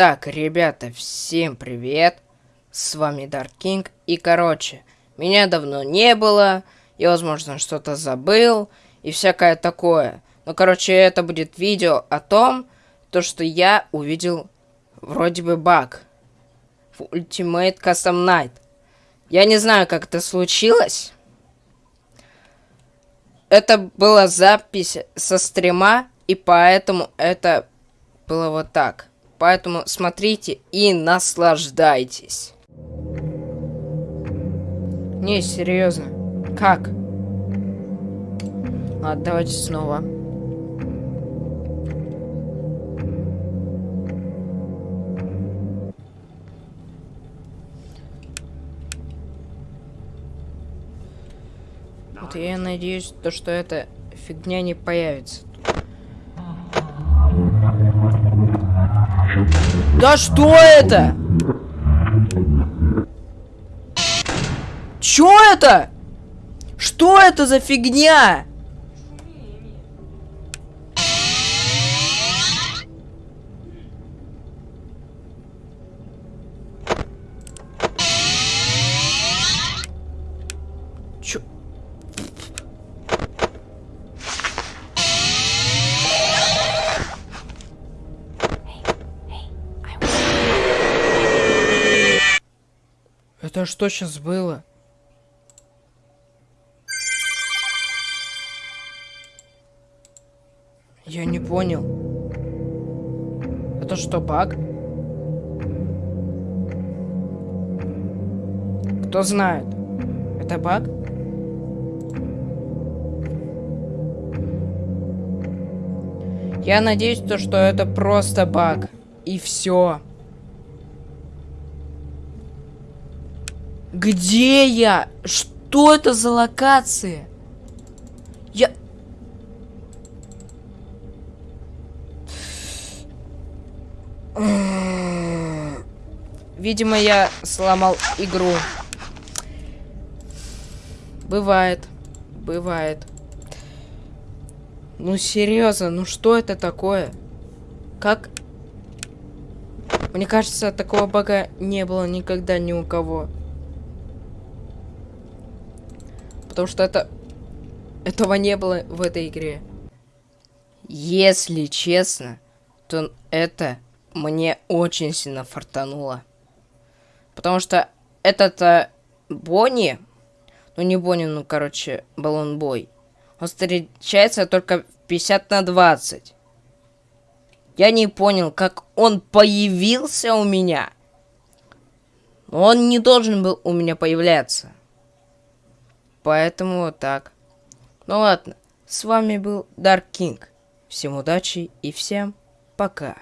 Итак, ребята, всем привет! С вами Dark King. И, короче, меня давно не было. Я, возможно, что-то забыл. И всякое такое. Но, короче, это будет видео о том, то, что я увидел вроде бы баг в Ultimate Custom Night. Я не знаю, как это случилось. Это была запись со стрима, и поэтому это было вот так. Поэтому смотрите и наслаждайтесь. Не, серьезно. Как? Ладно, давайте снова. Вот я надеюсь, то, что эта фигня не появится. Да что это? Чё это? Что это за фигня? Это что сейчас было? Я не понял. Это что, баг? Кто знает? Это баг? Я надеюсь, то, что это просто баг. И все. Где я? Что это за локация? Я... Видимо, я сломал игру. Бывает. Бывает. Ну, серьезно, ну что это такое? Как... Мне кажется, такого бага не было никогда ни у кого. Потому что это... Этого не было в этой игре. Если честно, то это мне очень сильно фартануло. Потому что этот а, Бонни... Ну, не Бонни, ну, короче, Баллон Бой. Он встречается только в 50 на 20. Я не понял, как он появился у меня. Он не должен был у меня появляться. Поэтому вот так. Ну ладно, с вами был Dark King. Всем удачи и всем пока.